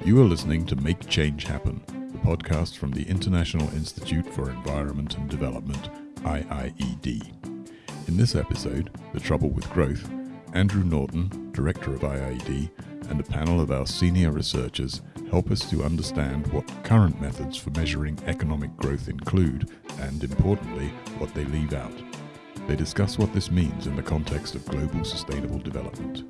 You are listening to Make Change Happen, the podcast from the International Institute for Environment and Development, IIED. In this episode, The Trouble with Growth, Andrew Norton, Director of IIED, and a panel of our senior researchers help us to understand what current methods for measuring economic growth include, and importantly, what they leave out. They discuss what this means in the context of global sustainable development.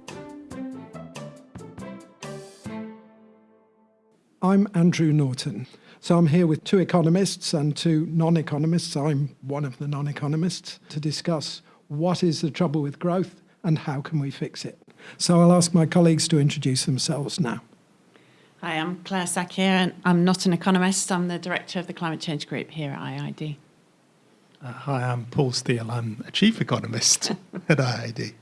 I'm Andrew Norton. So I'm here with two economists and two non economists. I'm one of the non economists to discuss what is the trouble with growth and how can we fix it. So I'll ask my colleagues to introduce themselves now. Hi, I'm Claire Shakya, and I'm not an economist. I'm the director of the Climate Change Group here at IIED. Uh, hi, I'm Paul Steele. I'm a chief economist at IIED.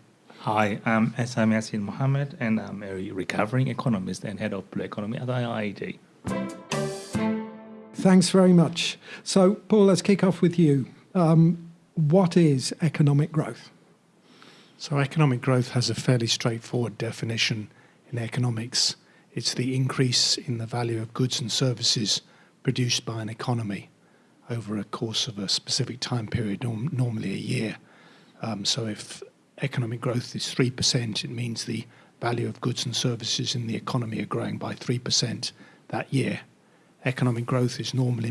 Hi, I'm Essam Yassin Mohammed, and I'm a recovering economist and head of Blue Economy at IIED. Thanks very much. So, Paul, let's kick off with you. Um, what is economic growth? So, economic growth has a fairly straightforward definition in economics it's the increase in the value of goods and services produced by an economy over a course of a specific time period, norm- normally a year. Um, so, if economic growth is 3%, it means the value of goods and services in the economy are growing by 3% that year. Economic growth is normally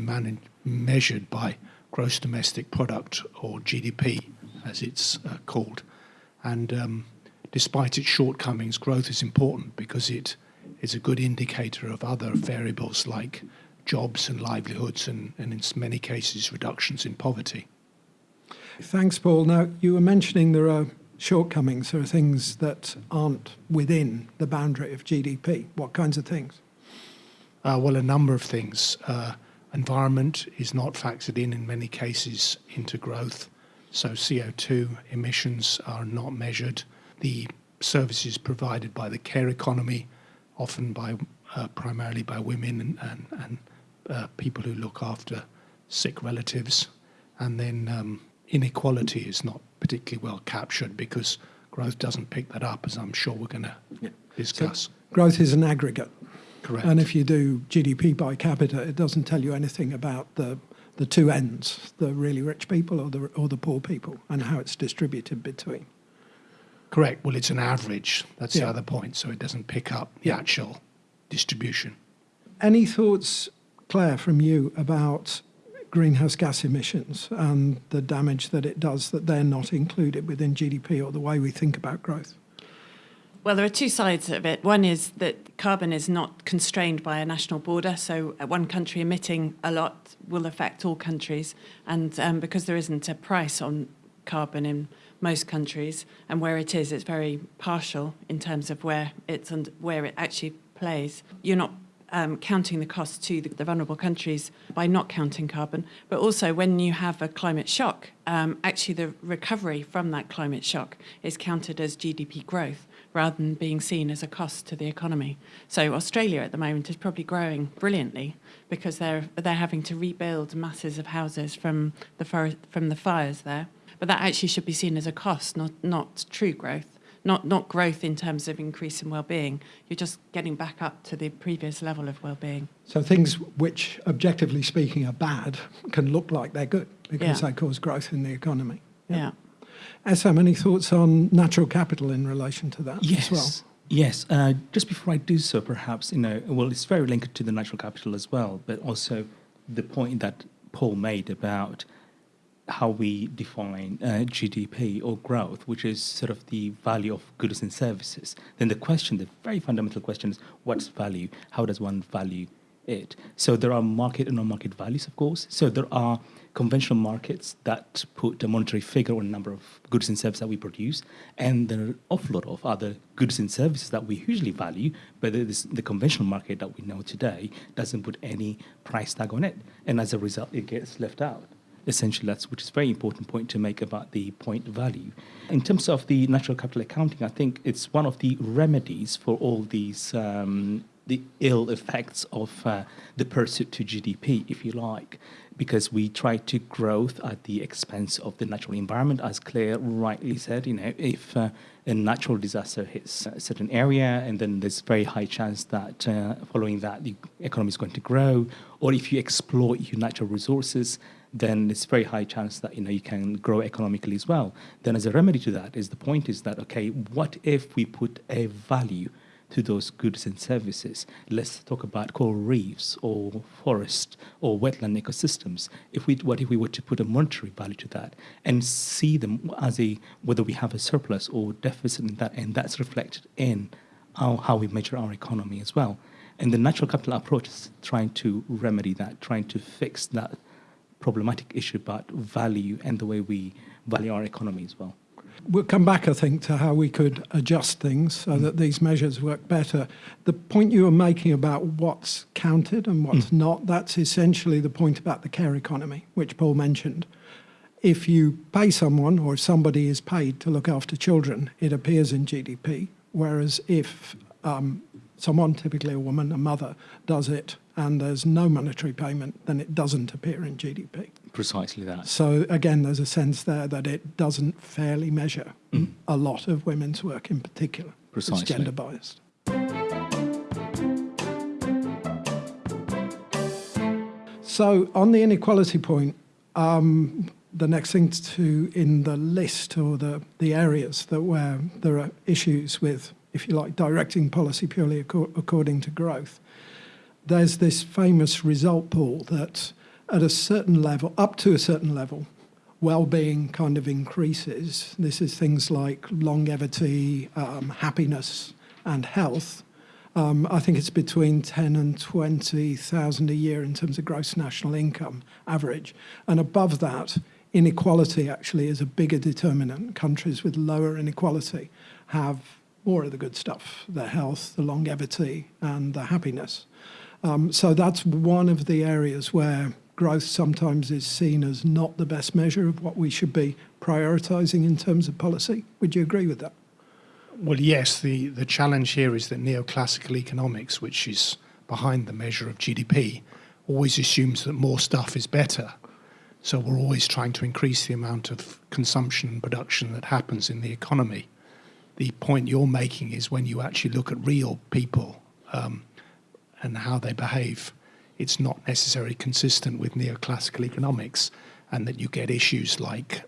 measured by gross domestic product or GDP, as it's uh, called. And um, despite its shortcomings, growth is important because it is a good indicator of other variables like jobs and livelihoods and, and in many cases reductions in poverty. Thanks, Paul. Now, you were mentioning there are shortcomings, are things that aren't within the boundary of GDP. What kinds of things? Uh, well, a number of things. Uh, environment is not factored in in many cases into growth, so CO2 emissions are not measured. The services provided by the care economy, often by uh, primarily by women and, and, and uh, people who look after sick relatives, and then um, inequality is not particularly well captured because growth doesn't pick that up, as I'm sure we're going to yeah. discuss. So growth is an aggregate. Correct. And if you do GDP by capita, it doesn't tell you anything about the the two ends, the really rich people or the or the poor people, and how it's distributed between. Correct. Well, it's an average. That's yeah. the other point. So it doesn't pick up the actual distribution. Any thoughts, Claire, from you about greenhouse gas emissions and the damage that it does that they're not included within GDP or the way we think about growth? Well, there are two sides of it. One is that carbon is not constrained by a national border, so one country emitting a lot will affect all countries. And um, because there isn't a price on carbon in most countries, and where it is, it's very partial in terms of where it's and where it actually plays. You're not um, counting the cost to the, the, vulnerable countries by not counting carbon, but also when you have a climate shock, um, actually the recovery from that climate shock is counted as GDP growth rather than being seen as a cost to the economy. So Australia at the moment is probably growing brilliantly because they're they're having to rebuild masses of houses from the forest, from the fires there. But that actually should be seen as a cost, not not true growth not not growth in terms of increase in well-being. You're just getting back up to the previous level of well-being. So things which, objectively speaking, are bad can look like they're good because yeah. they cause growth in the economy. Yeah. yeah. Essam, any thoughts on natural capital in relation to that yes. as well? Yes. Uh, just before I do so, perhaps you know, well, it's very linked to the natural capital as well, but also the point that Paul made about how we define uh, GDP or growth, which is sort of the value of goods and services, then the question, the very fundamental question is what's value? How does one value it? So there are market and non-market values, of course. So there are conventional markets that put a monetary figure on a number of goods and services that we produce, and there are an awful lot of other goods and services that we hugely value, but this, the conventional market that we know today doesn't put any price tag on it, and as a result, it gets left out essentially that's which is a very important point to make about the point value. In terms of the natural capital accounting, I think it's one of the remedies for all these um, the ill effects of uh, the pursuit to GDP, if you like, because we try to growth at the expense of the natural environment, as Claire rightly said. You know, if uh, a natural disaster hits a certain area, and then there's very high chance that uh, following that the economy is going to grow, or if you exploit your natural resources, then it's a very high chance that you know you can grow economically as well. Then, as a remedy to that, is the point is that okay, what if we put a value to those goods and services. Let's talk about coral reefs or forest or wetland ecosystems. If we, what if we were to put a monetary value to that and see them as a whether we have a surplus or deficit in that, and that's reflected in our, how we measure our economy as well. And the natural capital approach is trying to remedy that, trying to fix that problematic issue about value and the way we value our economy as well. We'll come back, I think, to how we could adjust things so that these measures work better. The point you were making about what's counted and what's mm. not, that's essentially the point about the care economy, which Paul mentioned. If you pay someone or if somebody is paid to look after children, it appears in GDP. Whereas if um, someone, typically a woman, a mother, does it and there's no monetary payment, then it doesn't appear in GDP. Precisely that. So again, there's a sense there that it doesn't fairly measure mm. a lot of women's work in particular. Precisely. It's gender biased. So on the inequality point, um, the next thing to in the list or the, the areas that where there are issues with, if you like, directing policy purely ac- according to growth, there's this famous result Paul that at a certain level, up to a certain level, well-being kind of increases. This is things like longevity, um, happiness, and health. Um, I think it's between 10 and 20,000 a year in terms of gross national income average. And above that, inequality actually is a bigger determinant. Countries with lower inequality have more of the good stuff, the health, the longevity, and the happiness. Um, so that's one of the areas where growth sometimes is seen as not the best measure of what we should be prioritising in terms of policy. Would you agree with that? Well, yes. The, the challenge here is that neoclassical economics, which is behind the measure of GDP, always assumes that more stuff is better. So we're always trying to increase the amount of consumption and production that happens in the economy. The point you're making is when you actually look at real people um, and how they behave, it's not necessarily consistent with neoclassical economics, and that you get issues like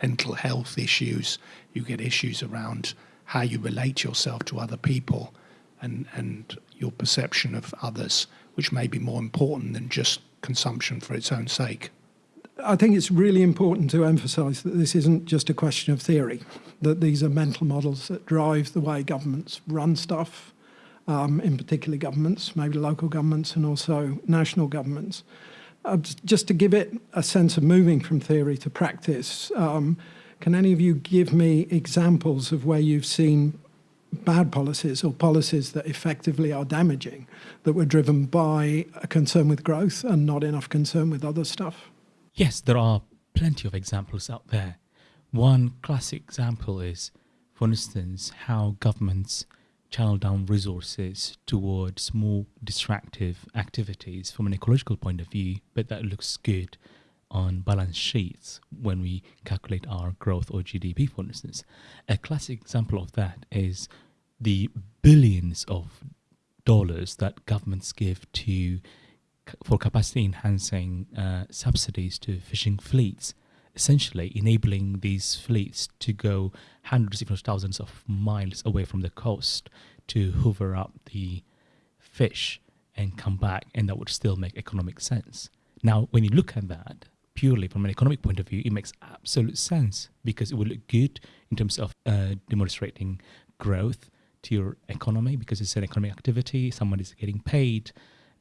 mental health issues, you get issues around how you relate yourself to other people and, and your perception of others, which may be more important than just consumption for its own sake. I think it's really important to emphasise that this isn't just a question of theory, that these are mental models that drive the way governments run stuff, um, in particular governments, maybe local governments and also national governments. Uh, just to give it a sense of moving from theory to practice, um, can any of you give me examples of where you've seen bad policies or policies that effectively are damaging that were driven by a concern with growth and not enough concern with other stuff? Yes, there are plenty of examples out there. One classic example is, for instance, how governments channel down resources towards more distractive activities from an ecological point of view, but that looks good on balance sheets when we calculate our growth or GDP, for instance. A classic example of that is the billions of dollars that governments give to for capacity enhancing uh, subsidies to fishing fleets essentially enabling these fleets to go hundreds, if not thousands, of miles away from the coast to hoover up the fish and come back, and that would still make economic sense. Now, when you look at that purely from an economic point of view, it makes absolute sense because it will look good in terms of uh, demonstrating growth to your economy because it's an economic activity, someone is getting paid,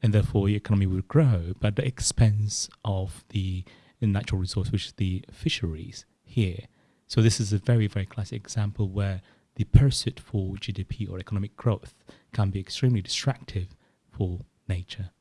and therefore the economy will grow, but at the expense of the the natural resource, which is the fisheries here. So this is a very, very classic example where the pursuit for GDP or economic growth can be extremely distractive for nature.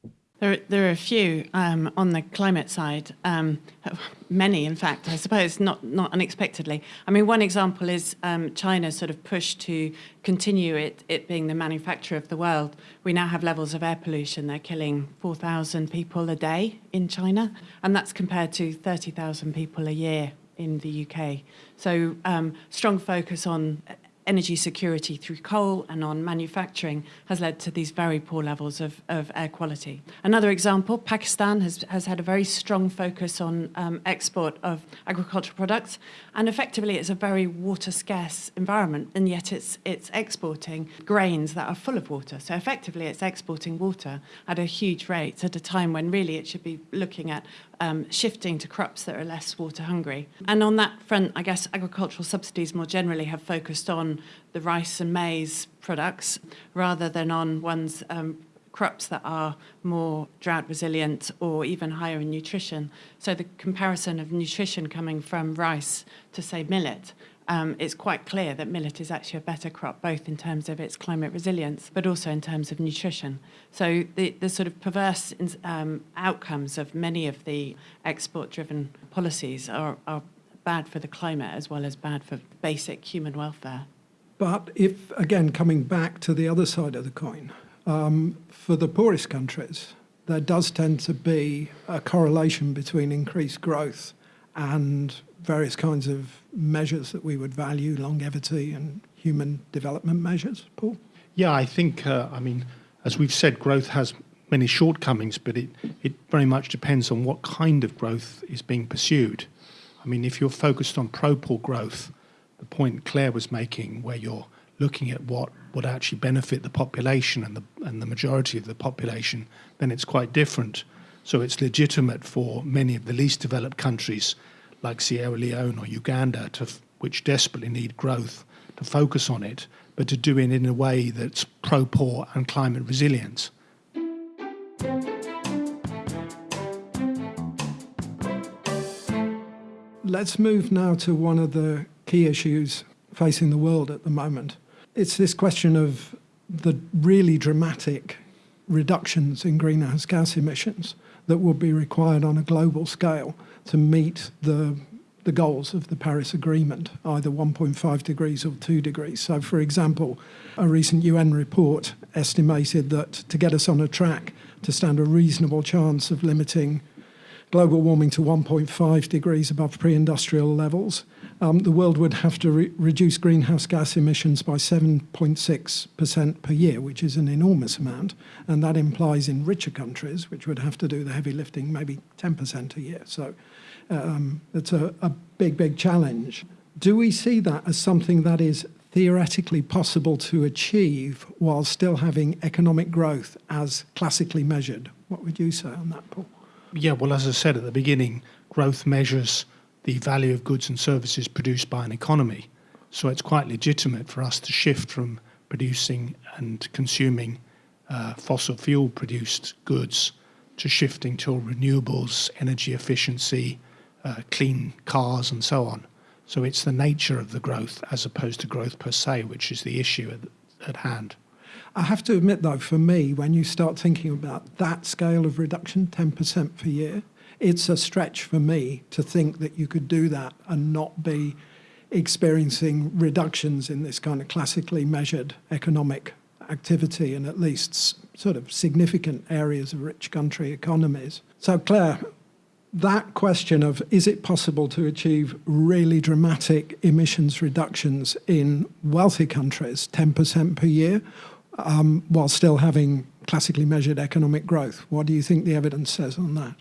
There, there are a few um, on the climate side, um, many, in fact, I suppose, not, not unexpectedly. I mean, one example is um, China's sort of push to continue it, it being the manufacturer of the world. We now have levels of air pollution. They're killing 4,000 people a day in China, and that's compared to 30,000 people a year in the UK. So um, strong focus on energy security through coal and on manufacturing has led to these very poor levels of, of air quality. Another example, Pakistan has, has had a very strong focus on um, export of agricultural products, and effectively it's a very water scarce environment, and yet it's, it's exporting grains that are full of water. So effectively it's exporting water at a huge rate at a time when really it should be looking at um, shifting to crops that are less water hungry. And on that front, I guess agricultural subsidies more generally have focused on the rice and maize products rather than on ones um, crops that are more drought resilient or even higher in nutrition. So the comparison of nutrition coming from rice to say millet um, it's quite clear that millet is actually a better crop, both in terms of its climate resilience, but also in terms of nutrition. So the, the sort of perverse um, outcomes of many of the export-driven policies are, are bad for the climate as well as bad for basic human welfare. But if, again, coming back to the other side of the coin, um, for the poorest countries, there does tend to be a correlation between increased growth and various kinds of measures that we would value, longevity and human development measures, Paul? Yeah, I think, uh, I mean, as we've said, growth has many shortcomings, but it, it very much depends on what kind of growth is being pursued. I mean, if you're focused on pro-poor growth, the point Claire was making, where you're looking at what would actually benefit the population and the, and the majority of the population, then it's quite different. So it's legitimate for many of the least developed countries like Sierra Leone or Uganda, to, which desperately need growth, to focus on it, but to do it in a way that's pro poor and climate resilient. Let's move now to one of the key issues facing the world at the moment. It's this question of the really dramatic reductions in greenhouse gas emissions that will be required on a global scale to meet the the goals of the Paris Agreement, either 1.5 degrees or 2 degrees. So, for example, a recent UN report estimated that to get us on a track to stand a reasonable chance of limiting global warming to 1.5 degrees above pre industrial levels, um, the world would have to re reduce greenhouse gas emissions by 7.6% per year, which is an enormous amount. And that implies in richer countries, which would have to do the heavy lifting, maybe 10% a year. So um, it's a, a big, big challenge. Do we see that as something that is theoretically possible to achieve while still having economic growth as classically measured? What would you say on that, Paul? Yeah, well, as I said at the beginning, growth measures the value of goods and services produced by an economy. So it's quite legitimate for us to shift from producing and consuming uh, fossil fuel produced goods to shifting to renewables, energy efficiency, uh, clean cars, and so on. So it's the nature of the growth as opposed to growth per se, which is the issue at, at hand. I have to admit, though, for me, when you start thinking about that scale of reduction, 10% per year, it's a stretch for me to think that you could do that and not be experiencing reductions in this kind of classically measured economic activity in at least sort of significant areas of rich country economies. So, Claire, that question of is it possible to achieve really dramatic emissions reductions in wealthy countries, 10% per year, um, while still having classically measured economic growth? What do you think the evidence says on that?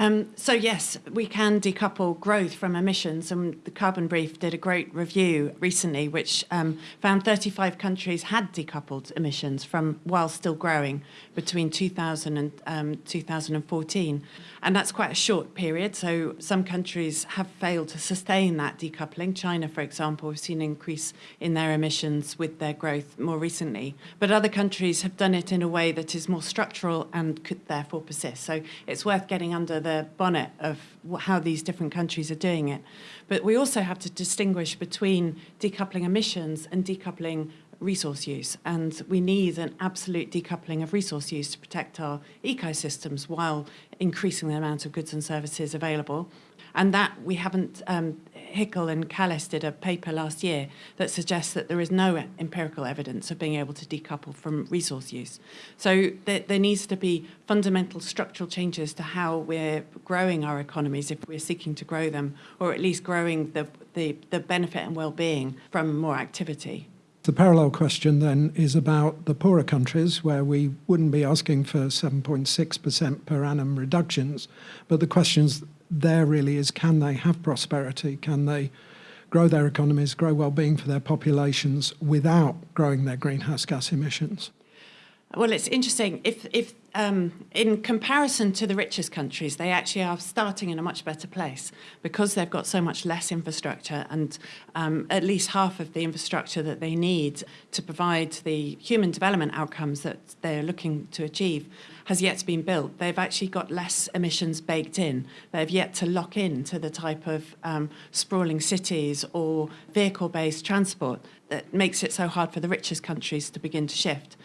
Um, so yes, we can decouple growth from emissions, and the Carbon Brief did a great review recently, which um, found 35 countries had decoupled emissions from while still growing between 2000 and um, 2014, and that's quite a short period. So some countries have failed to sustain that decoupling. China, for example, we've seen an increase in their emissions with their growth more recently, but other countries have done it in a way that is more structural and could therefore persist. So it's worth getting under the the bonnet of how these different countries are doing it. But we also have to distinguish between decoupling emissions and decoupling resource use. And we need an absolute decoupling of resource use to protect our ecosystems while increasing the amount of goods and services available. And that we haven't, um, Hickel and Kallis did a paper last year that suggests that there is no empirical evidence of being able to decouple from resource use. So there, there needs to be fundamental structural changes to how we're growing our economies if we're seeking to grow them, or at least growing the, the, the benefit and well-being from more activity. The parallel question then is about the poorer countries where we wouldn't be asking for 7.6% per annum reductions, but the questions there really is can they have prosperity? Can they grow their economies, grow well-being for their populations without growing their greenhouse gas emissions? Well, it's interesting. If, if um, in comparison to the richest countries, they actually are starting in a much better place because they've got so much less infrastructure and um, at least half of the infrastructure that they need to provide the human development outcomes that they're looking to achieve has yet to be built. They've actually got less emissions baked in. They've yet to lock in to the type of um, sprawling cities or vehicle-based transport that makes it so hard for the richest countries to begin to shift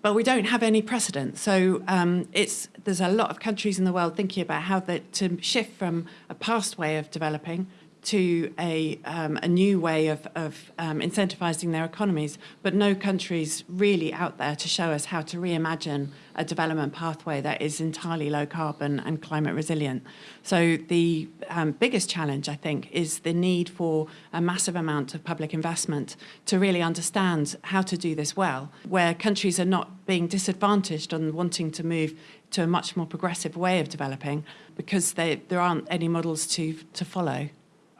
but we don't have any precedent. So um, it's, there's a lot of countries in the world thinking about how to shift from a past way of developing to a, um, a new way of, of um, incentivizing their economies, but no countries really out there to show us how to reimagine a development pathway that is entirely low carbon and climate resilient. So the um, biggest challenge, I think, is the need for a massive amount of public investment to really understand how to do this well, where countries are not being disadvantaged on wanting to move to a much more progressive way of developing because they, there aren't any models to, to follow.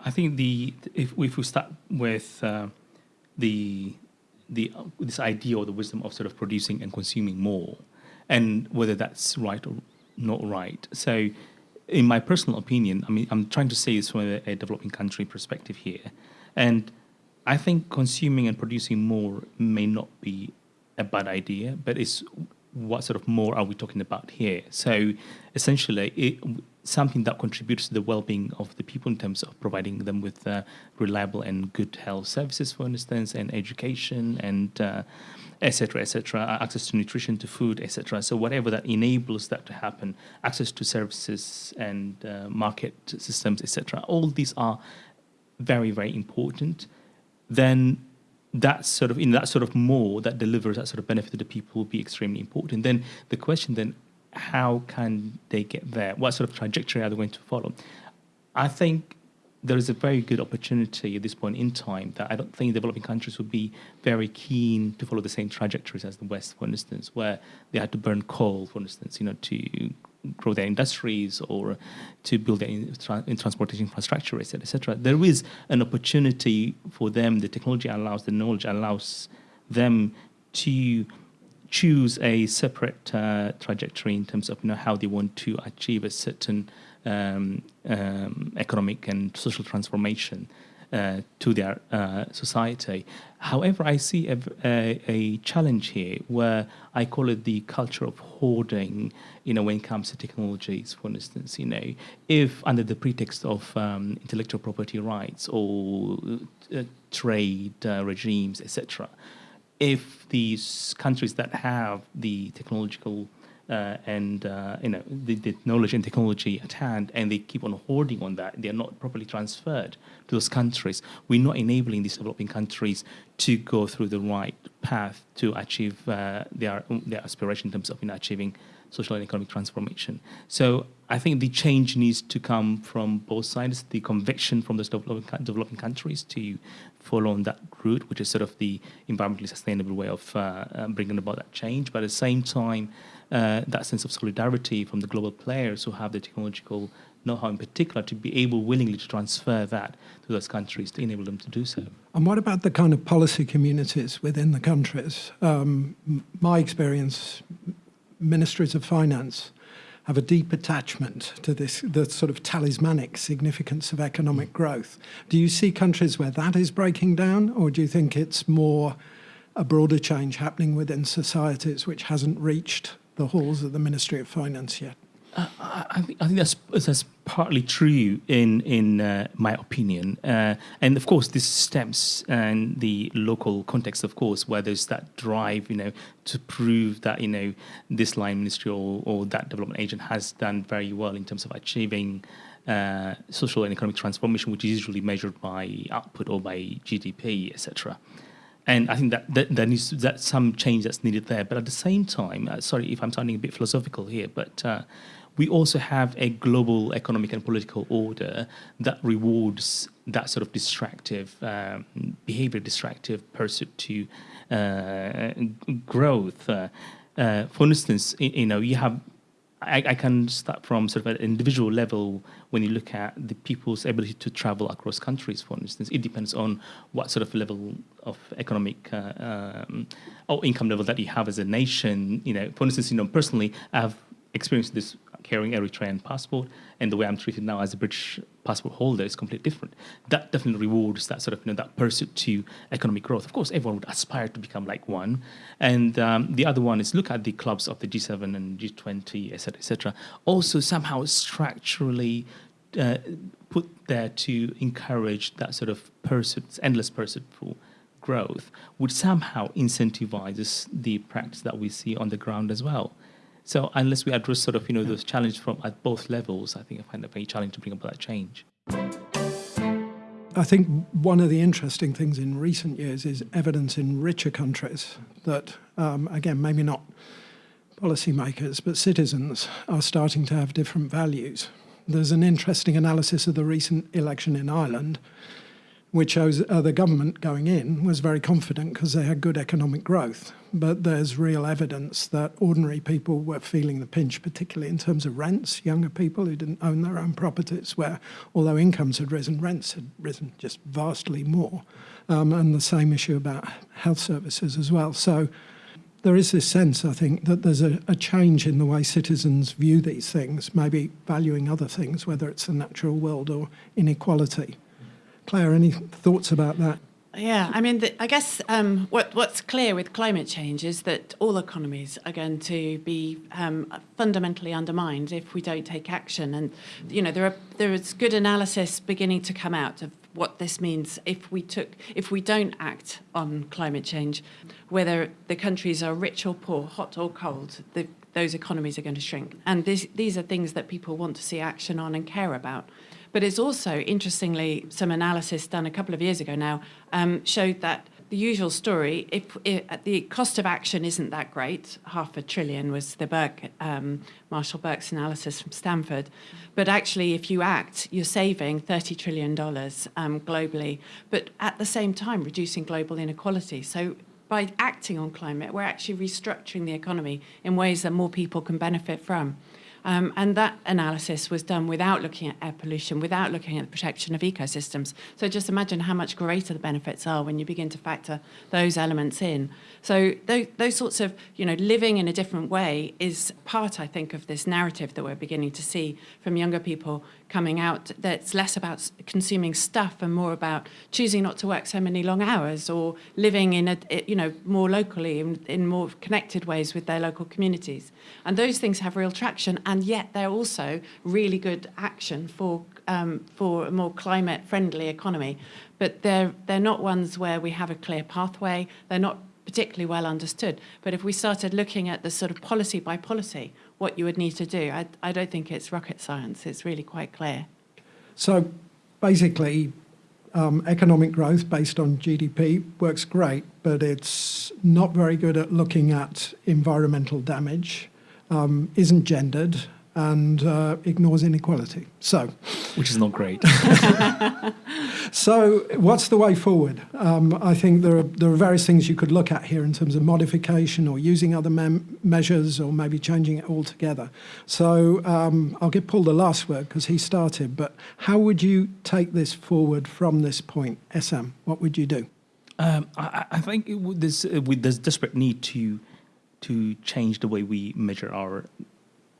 I think the if, if we start with uh, the the this idea or the wisdom of sort of producing and consuming more, and whether that's right or not right. So, in my personal opinion, I mean, I'm trying to say this from a, a developing country perspective here, and I think consuming and producing more may not be a bad idea, but it's what sort of more are we talking about here? So essentially, it, something that contributes to the well-being of the people in terms of providing them with uh, reliable and good health services, for instance, and education and etc. Uh, etc. Et access to nutrition, to food, etc. So whatever that enables that to happen, access to services and uh, market systems, etc. All these are very very important. Then that sort of in that sort of more that delivers that sort of benefit to the people will be extremely important. Then the question then, how can they get there? What sort of trajectory are they going to follow? I think there is a very good opportunity at this point in time that I don't think developing countries would be very keen to follow the same trajectories as the West, for instance, where they had to burn coal, for instance, you know, to grow their industries or to build their in, tra in transportation infrastructure, etc., etc. There is an opportunity for them. The technology allows, the knowledge allows them to choose a separate uh, trajectory in terms of you know how they want to achieve a certain um, um, economic and social transformation uh, to their uh, society. However, I see a, a, a, challenge here where I call it the culture of hoarding, you know, when it comes to technologies, for instance, you know, if under the pretext of um, intellectual property rights or uh, trade uh, regimes, etc., if these countries that have the technological uh, and uh, you know the, the, knowledge and technology at hand, and they keep on hoarding on that. They are not properly transferred to those countries. We're not enabling these developing countries to go through the right path to achieve uh, their their aspiration in terms of you know, achieving social and economic transformation. So I think the change needs to come from both sides, the conviction from those developing, developing countries to follow on that route, which is sort of the environmentally sustainable way of uh, uh, bringing about that change. But at the same time, uh, that sense of solidarity from the global players who have the technological know-how in particular to be able willingly to transfer that to those countries to enable them to do so. And what about the kind of policy communities within the countries? Um, my experience, ministries of finance have a deep attachment to this, the sort of talismanic significance of economic growth. Do you see countries where that is breaking down, or do you think it's more a broader change happening within societies which hasn't reached the halls of the Ministry of Finance yet? I, think, I think that's that's partly true in in uh, my opinion, uh, and of course this stems and the local context, of course, where there's that drive, you know, to prove that you know this line ministry or, or that development agent has done very well in terms of achieving uh, social and economic transformation, which is usually measured by output or by GDP, etc. And I think that, that there needs that some change that's needed there. But at the same time, uh, sorry if I'm sounding a bit philosophical here, but uh, we also have a global economic and political order that rewards that sort of distractive um, behavior, distractive pursuit to uh, growth. Uh, uh, for instance, you know, you have I, I, can start from sort of an individual level when you look at the people's ability to travel across countries, for instance. It depends on what sort of level of economic uh, um, or income level that you have as a nation. You know, for instance, you know, personally, I've experienced this carrying Eritrean passport, and the way I'm treated now as a British passport holder is completely different. That definitely rewards that sort of you know that pursuit to economic growth. Of course, everyone would aspire to become like one, and um, the other one is look at the clubs of the G7 and G20, etc., etc. Also, somehow structurally. Uh, put there to encourage that sort of pursuit, endless pursuit for growth, which somehow incentivizes the practice that we see on the ground as well. So unless we address sort of you know those challenges from at both levels, I think I find it very challenging to bring about that change. I think one of the interesting things in recent years is evidence in richer countries that, um, again, maybe not policymakers, but citizens are starting to have different values. There's an interesting analysis of the recent election in Ireland, which shows uh, the government going in was very confident because they had good economic growth but there's real evidence that ordinary people were feeling the pinch, particularly in terms of rents, younger people who didn't own their own properties, where although incomes had risen, rents had risen just vastly more. Um, and the same issue about health services as well. So there is this sense, I think, that there's a, a, change in the way citizens view these things, maybe valuing other things, whether it's the natural world or inequality. Claire, any thoughts about that? Yeah, I mean, the, I guess um, what, what's clear with climate change is that all economies are going to be um, fundamentally undermined if we don't take action. And you know, there are there is good analysis beginning to come out of what this means if we took if we don't act on climate change, whether the countries are rich or poor, hot or cold, the, those economies are going to shrink. And this, these are things that people want to see action on and care about. But it's also, interestingly, some analysis done a couple of years ago now um, showed that the usual story, if, if, the cost of action isn't that great, half a trillion was the Burke, um, Marshall Burke's analysis from Stanford, but actually if you act, you're saving $30 trillion um, globally, but at the same time reducing global inequality. So by acting on climate, we're actually restructuring the economy in ways that more people can benefit from. Um, and that analysis was done without looking at air pollution, without looking at the protection of ecosystems. So just imagine how much greater the benefits are when you begin to factor those elements in. So those, those sorts of, you know, living in a different way is part, I think, of this narrative that we're beginning to see from younger people coming out that's less about consuming stuff and more about choosing not to work so many long hours or living in a you know more locally in, in more connected ways with their local communities. And those things have real traction and yet they're also really good action for um, for a more climate friendly economy. But they're they're not ones where we have a clear pathway. They're not particularly well understood. But if we started looking at the sort of policy by policy what you would need to do. I, I don't think it's rocket science. It's really quite clear. So basically, um, economic growth based on GDP works great, but it's not very good at looking at environmental damage, um, isn't gendered, and uh, ignores inequality. So, which is not great. so, what's the way forward? Um, I think there are there are various things you could look at here in terms of modification or using other measures or maybe changing it altogether. So, um, I'll give Paul the last word because he started. But how would you take this forward from this point, Essam? What would you do? Um, I, I, think there's, uh, there's desperate need to to change the way we measure our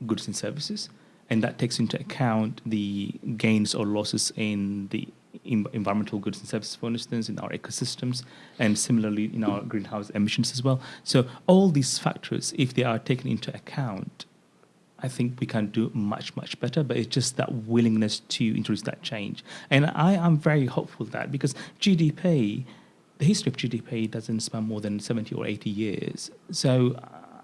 goods and services, and that takes into account the gains or losses in the environmental goods and services, for instance, in our ecosystems, and similarly in our greenhouse emissions as well. So all these factors, if they are taken into account, I think we can do much, much better, but it's just that willingness to introduce that change. And I am very hopeful that because GDP, the history of GDP doesn't span more than 70 or 80 years. So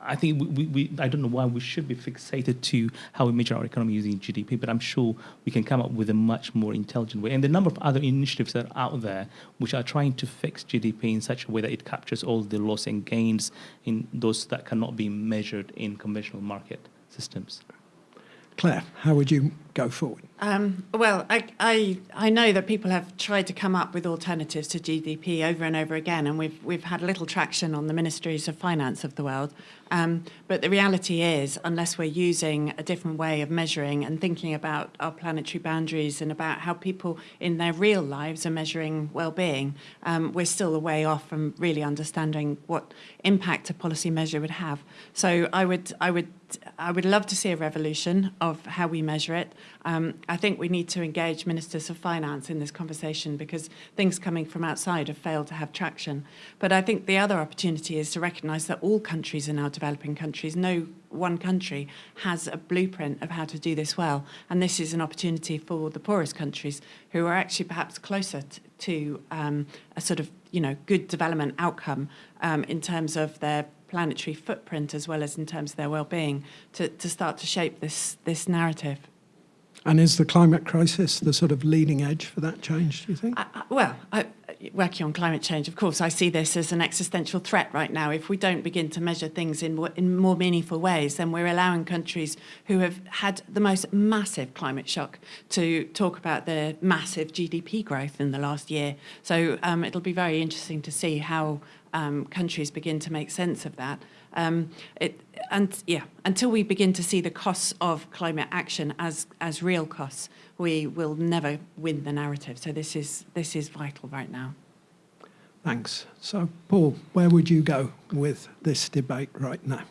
I think we, we, I don't know why we should be fixated to how we measure our economy using GDP, but I'm sure we can come up with a much more intelligent way. And the number of other initiatives that are out there which are trying to fix GDP in such a way that it captures all the loss and gains in those that cannot be measured in conventional market systems. Claire, how would you go forward? Um, well, I, I, I know that people have tried to come up with alternatives to GDP over and over again, and we've, we've had little traction on the ministries of finance of the world. Um, but the reality is, unless we're using a different way of measuring and thinking about our planetary boundaries and about how people in their real lives are measuring well-being, um, we're still a way off from really understanding what impact a policy measure would have. So I would, I would, I would love to see a revolution of how we measure it. Um, I think we need to engage ministers of finance in this conversation because things coming from outside have failed to have traction. But I think the other opportunity is to recognise that all countries are now developing countries. No one country has a blueprint of how to do this well. And this is an opportunity for the poorest countries who are actually perhaps closer to um, a sort of you know good development outcome um, in terms of their planetary footprint as well as in terms of their well-being to, to start to shape this this narrative. And is the climate crisis the sort of leading edge for that change, do you think? I, I, well, I, working on climate change, of course, I see this as an existential threat right now. If we don't begin to measure things in, in more meaningful ways, then we're allowing countries who have had the most massive climate shock to talk about their massive GDP growth in the last year. So um, it'll be very interesting to see how um, countries begin to make sense of that. Um, it, and yeah, until we begin to see the costs of climate action as as real costs, we will never win the narrative. So this is this is vital right now. Thanks. So, Paul, where would you go with this debate right now?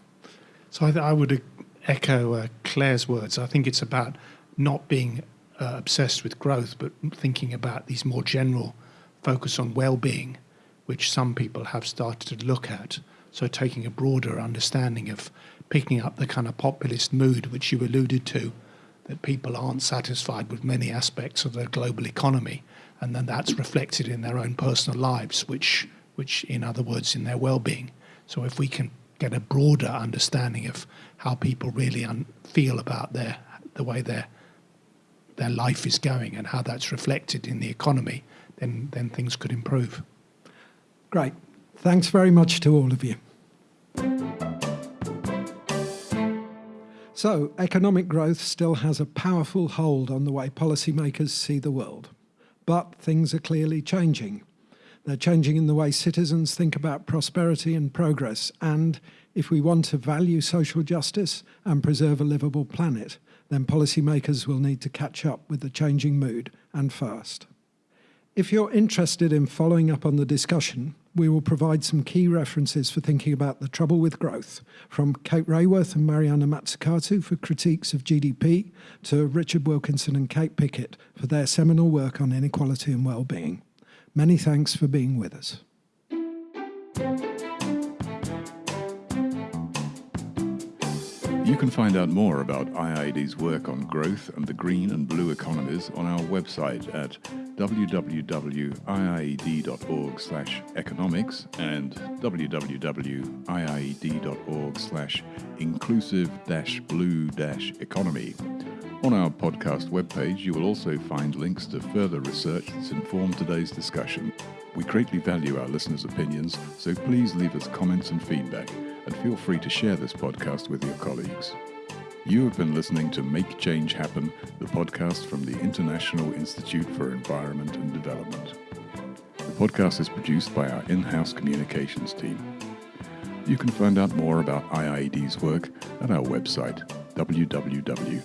So I, I would echo uh, Claire's words. I think it's about not being uh, obsessed with growth, but thinking about these more general focus on well-being, which some people have started to look at. So taking a broader understanding of picking up the kind of populist mood which you alluded to, that people aren't satisfied with many aspects of the global economy, and then that's reflected in their own personal lives, which, which in other words, in their well-being. So if we can get a broader understanding of how people really feel about their the way their their life is going and how that's reflected in the economy, then then things could improve. Great. Thanks very much to all of you. So, economic growth still has a powerful hold on the way policymakers see the world. But things are clearly changing. They're changing in the way citizens think about prosperity and progress. And if we want to value social justice and preserve a livable planet, then policymakers will need to catch up with the changing mood and fast. If you're interested in following up on the discussion, we will provide some key references for thinking about the trouble with growth, from Kate Raworth and Mariana Mazzucato for critiques of GDP, to Richard Wilkinson and Kate Pickett for their seminal work on inequality and well-being. Many thanks for being with us. You can find out more about IIED's work on growth and the green and blue economies on our website at www.iied.org slash economics and www.iied.org slash inclusive blue economy. On our podcast webpage, you will also find links to further research that's informed today's discussion. We greatly value our listeners' opinions, so please leave us comments and feedback and feel free to share this podcast with your colleagues. You have been listening to Make Change Happen, the podcast from the International Institute for Environment and Development. The podcast is produced by our in house communications team. You can find out more about IIED's work at our website, www.iied.org.